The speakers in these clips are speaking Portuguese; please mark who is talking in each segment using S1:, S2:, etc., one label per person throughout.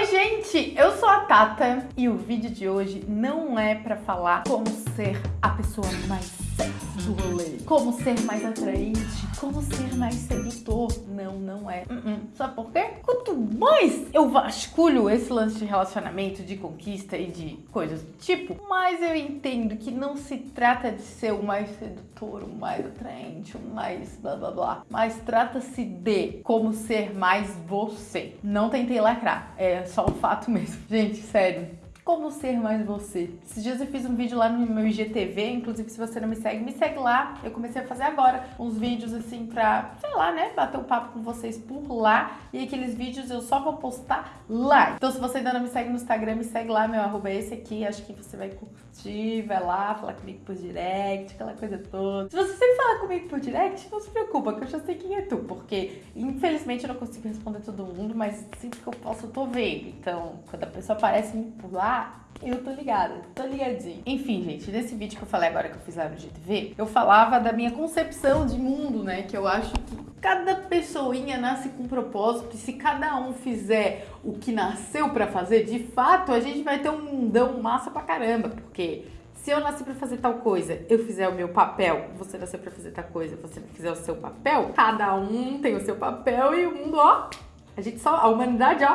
S1: Oi, gente! Eu sou a Tata e o vídeo de hoje não é pra falar como ser a pessoa mais sexy do rolê, como ser mais atraente, como ser mais sedutor. Não, não é. Uh -uh. Sabe por quê? Mais eu vasculho esse lance de relacionamento, de conquista e de coisas do tipo, mais eu entendo que não se trata de ser o mais sedutor, o mais atraente, o mais blá blá blá, mas trata-se de como ser mais você. Não tentei lacrar, é só um fato mesmo. Gente, sério, como ser mais você. Esses dias eu fiz um vídeo lá no meu IGTV, inclusive se você não me segue, me segue lá. Eu comecei a fazer agora uns vídeos assim pra, sei lá, né, bater um papo com vocês por lá. E aqueles vídeos eu só vou postar lá. Então se você ainda não me segue no Instagram, me segue lá, meu arroba é esse aqui. Acho que você vai curtir, vai lá, falar comigo por direct, aquela coisa toda. Se você sempre falar comigo por direct, não se preocupa, que eu já sei quem é tu. Porque, infelizmente, eu não consigo responder todo mundo, mas sempre que eu posso, eu tô vendo. Então, quando a pessoa aparece por lá, eu tô ligada, tô ligadinha. Enfim, gente, nesse vídeo que eu falei agora que eu fiz lá no GTV, eu falava da minha concepção de mundo, né? Que eu acho que cada pessoinha nasce com um propósito e se cada um fizer o que nasceu pra fazer, de fato, a gente vai ter um mundão massa pra caramba, porque se eu nasci pra fazer tal coisa, eu fizer o meu papel, você nasceu pra fazer tal coisa, você fizer o seu papel, cada um tem o seu papel e o mundo, ó, a gente só, a humanidade, ó,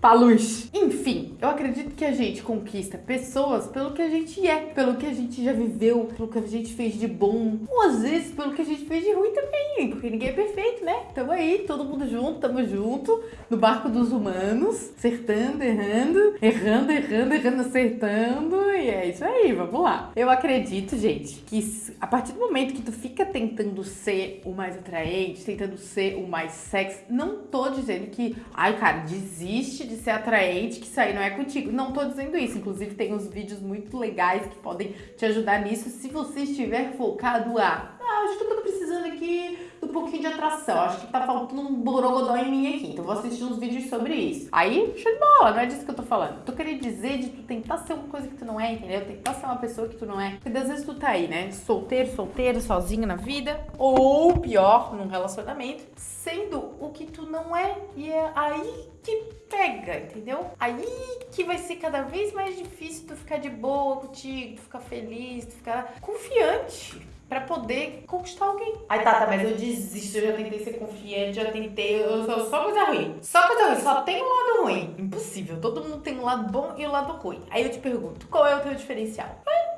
S1: pra luz. Enfim, eu acredito que a gente conquista pessoas pelo que a gente é, pelo que a gente já viveu, pelo que a gente fez de bom, ou às vezes pelo que a gente fez de ruim também, porque ninguém é perfeito, né? Tamo aí, todo mundo junto, tamo junto, no barco dos humanos, acertando, errando, errando, errando, errando, acertando, e é isso aí, vamos lá. Eu acredito, gente, que a partir do momento que tu fica tentando ser o mais atraente, tentando ser o mais sexy, não tô dizendo que, ai cara, desiste de ser atraente, que isso aí não é contigo. Não tô dizendo isso. Inclusive, tem uns vídeos muito legais que podem te ajudar nisso se você estiver focado a. Ah, acho que eu tô precisando aqui do pouquinho de atração. Acho que tá faltando um borogodó em mim aqui. Então vou assistir uns vídeos sobre isso. Aí, show de bola, não é disso que eu tô falando. Tô querendo dizer de tu tentar ser uma coisa que tu não é, entendeu? Tentar ser uma pessoa que tu não é. Porque às vezes tu tá aí, né? Solteiro, solteiro, sozinho na vida. Ou pior, num relacionamento. Sendo o que tu não é. E é aí que pega, entendeu? Aí que vai ser cada vez mais difícil tu ficar de boa contigo, tu ficar feliz, tu ficar confiante pra poder conquistar alguém. Ai, Tata, tá, mas eu desisto, eu já tentei ser confiante, já tentei, eu só, só coisa ruim. Só coisa ruim, só tem um lado ruim. Impossível, todo mundo tem um lado bom e um lado ruim. Aí eu te pergunto, qual é o teu diferencial?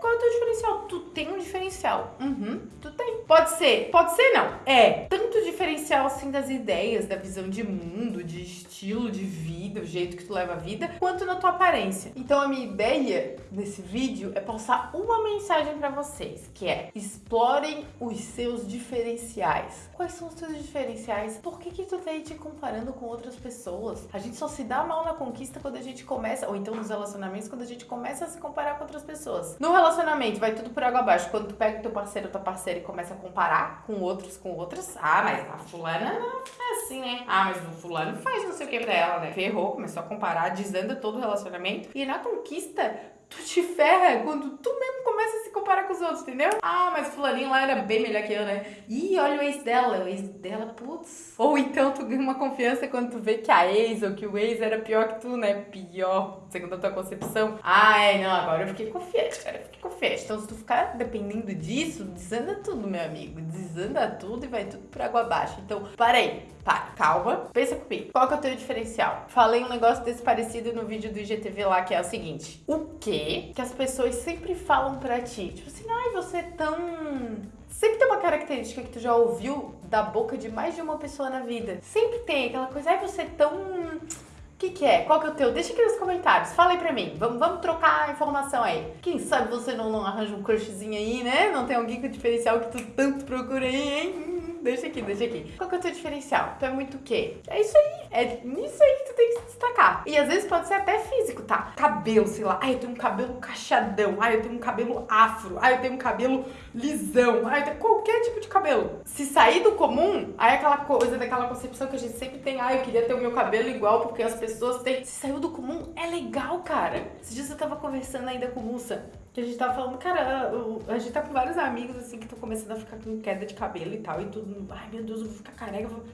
S1: Qual é o teu diferencial? Tu tem um diferencial. Uhum, tu tem. Pode ser, pode ser não. É, tanto diferencial assim das ideias, da visão de mundo, de estilo de vida, o jeito que tu leva a vida, quanto na tua aparência. Então a minha ideia nesse vídeo é passar uma mensagem pra vocês, que é explorem os seus diferenciais. Quais são os teus diferenciais? Por que que tu tá aí te comparando com outras pessoas? A gente só se dá mal na conquista quando a gente começa, ou então nos relacionamentos, quando a gente começa a se comparar com outras pessoas. No relacionamento, vai tudo por água abaixo. Quando tu pega teu parceiro ou tua parceira e começa a comparar com outros, com outras, ah, mas a fulana é assim, né? Ah, mas o fulano faz não sei o que pra ela, né? Ferrou, começou a comparar, desanda todo o relacionamento. E na conquista, tu te ferra quando tu mesmo começa a se comparar com os outros, entendeu? Ah, mas fulaninho lá era bem melhor que eu, né? Ih, olha o ex dela, o ex dela, putz. Ou então tu ganha uma confiança quando tu vê que a ex ou que o ex era pior que tu, né? Pior, segundo a tua concepção. Ah, é, não, agora eu fiquei confiante, cara, eu fiquei confiante. Então se tu ficar dependendo disso, desanda tudo, meu amigo. Desanda tudo e vai tudo por água abaixo. Então, parei, para, calma, pensa comigo. Qual que é o teu diferencial? Falei um negócio desse parecido no vídeo do IGTV lá, que é o seguinte. O que que as pessoas sempre falam pra ti. Tipo assim, ai, você é tão... Sempre tem uma característica que tu já ouviu da boca de mais de uma pessoa na vida. Sempre tem aquela coisa, ai, você é tão... O que, que é? Qual que é o teu? Deixa aqui nos comentários. Fala aí pra mim. Vamos, vamos trocar a informação aí. Quem sabe você não, não arranja um crushzinho aí, né? Não tem alguém com diferencial que tu tanto procura aí, hein? deixa aqui, deixa aqui. Qual que é o teu diferencial? Tu é muito o quê? É isso aí. É nisso aí que tu tem que se destacar. E às vezes pode ser até físico, tá? Cabelo, sei lá. Ai, eu tenho um cabelo cachadão. Ai, eu tenho um cabelo afro. Ai, eu tenho um cabelo lisão. Ai, eu tenho qualquer tipo de cabelo. Se sair do comum, aí aquela coisa daquela concepção que a gente sempre tem. Ai, eu queria ter o meu cabelo igual porque as pessoas têm. Se saiu do comum, é legal, cara. Esses dias eu tava conversando ainda com o Mussa que a gente tava falando, cara, a gente tá com vários amigos assim que estão começando a ficar com queda de cabelo e tal, e tudo, ai meu Deus, eu vou ficar careca. Eu vou...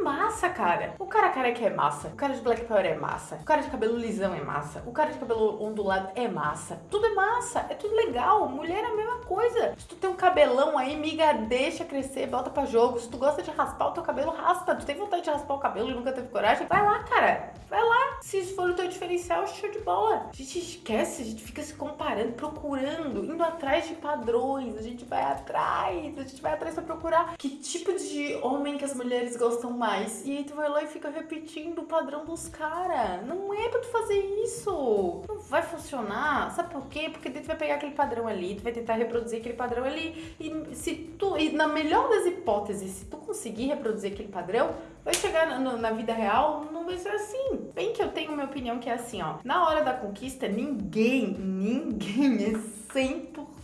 S1: É massa, cara. O cara careca é massa. O cara de Black Power é massa. O cara de cabelo lisão é massa. O cara de cabelo ondulado é massa. Tudo é massa. É tudo legal. Mulher é a mesma coisa. Se tu tem um cabelão aí, miga, deixa crescer, bota pra jogo. Se tu gosta de raspar o teu cabelo, raspa. Tu tem vontade de raspar o cabelo e nunca teve coragem? Vai lá, cara. Vai lá. Se isso for o teu diferencial, show de bola. A gente esquece, a gente fica se comparando, procurando, indo atrás de padrões. A gente vai atrás, a gente vai atrás pra procurar que tipo de homem que as mulheres gostam mais. E aí tu vai lá e fica repetindo o padrão dos caras. Não é pra tu fazer isso. Não vai funcionar. Sabe por quê? Porque tu vai pegar aquele padrão ali, tu vai tentar reproduzir aquele padrão ali. E se tu, e na melhor das hipóteses, se tu conseguir reproduzir aquele padrão, vai chegar na, na, vida real, não vai ser assim. Bem que eu tenho minha opinião que é assim, ó. Na hora da conquista, ninguém, ninguém é 100%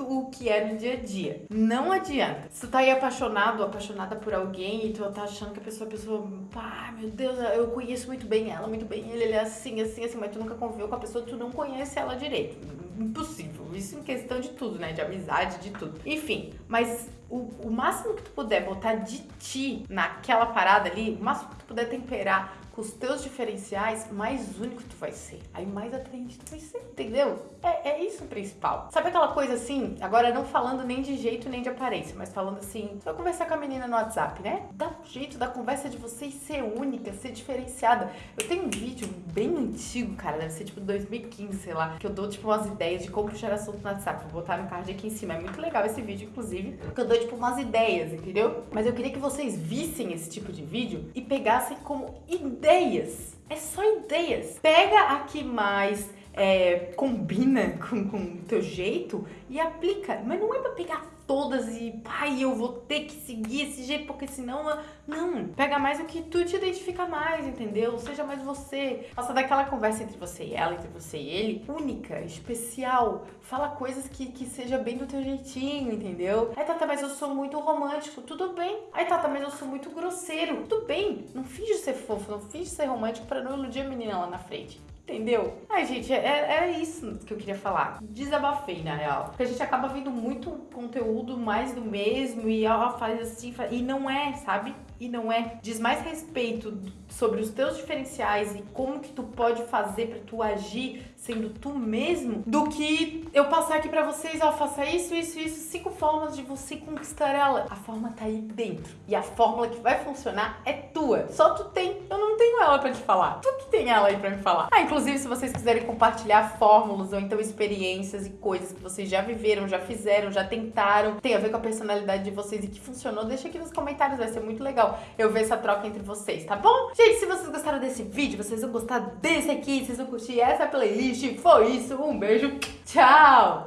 S1: o que é no dia a dia. Não adianta. Se tu tá aí apaixonado, apaixonada por alguém e tu tá achando que a pessoa, a pessoa, pá, meu Deus, eu conheço muito bem ela, muito bem ele, ele é assim, assim, assim, mas tu nunca conviveu com a pessoa, tu não conhece ela direito. Impossível. Isso em questão de tudo, né? De amizade, de tudo. Enfim, mas o, o máximo que tu puder botar de ti naquela parada ali, o máximo que tu puder temperar com os teus diferenciais, mais único tu vai ser. Aí mais atraente tu vai ser, entendeu? É, é isso o principal. Sabe aquela coisa assim, agora não falando nem de jeito nem de aparência, mas falando assim, eu conversar com a menina no WhatsApp, né? Dá um jeito da conversa de vocês ser única, ser diferenciada. Eu tenho um vídeo bem antigo, cara, deve ser tipo 2015, sei lá, que eu dou tipo umas ideias de como puxar assunto no WhatsApp. Vou botar no card aqui em cima. É muito legal esse vídeo, inclusive, que eu dou tipo umas ideias, entendeu? Mas eu queria que vocês vissem esse tipo de vídeo e pegassem como ideias. É só ideias. Pega a que mais é, combina com o teu jeito e aplica. Mas não é pra pegar todas e, pai, eu vou ter que seguir esse jeito, porque senão... Não, pega mais o que tu te identifica mais, entendeu? Seja mais você. Faça daquela conversa entre você e ela, entre você e ele, única, especial. Fala coisas que, que seja bem do teu jeitinho, entendeu? Aí, Tata, mas eu sou muito romântico. Tudo bem. Aí, Tata, mas eu sou muito grosseiro. Tudo bem. Não finge ser fofo, não finge ser romântico pra não iludir a menina lá na frente. Entendeu? Ai, gente, é, é isso que eu queria falar. Desabafei, na real. Porque a gente acaba vendo muito conteúdo mais do mesmo e ela faz assim, faz... e não é, sabe? E não é. Diz mais respeito sobre os teus diferenciais e como que tu pode fazer pra tu agir sendo tu mesmo, do que eu passar aqui pra vocês, ó, faça isso, isso, isso, cinco formas de você conquistar ela. A forma tá aí dentro. E a fórmula que vai funcionar é tua. Só tu tem. Eu não tenho ela pra te falar. Tu que tem ela aí pra me falar. Ah, inclusive, se vocês quiserem compartilhar fórmulas ou então experiências e coisas que vocês já viveram, já fizeram, já tentaram, tem a ver com a personalidade de vocês e que funcionou, deixa aqui nos comentários, vai ser muito legal eu ver essa troca entre vocês, tá bom? Gente, se vocês gostaram desse vídeo, vocês vão gostar desse aqui, vocês vão curtir essa playlist, foi isso, um beijo, tchau!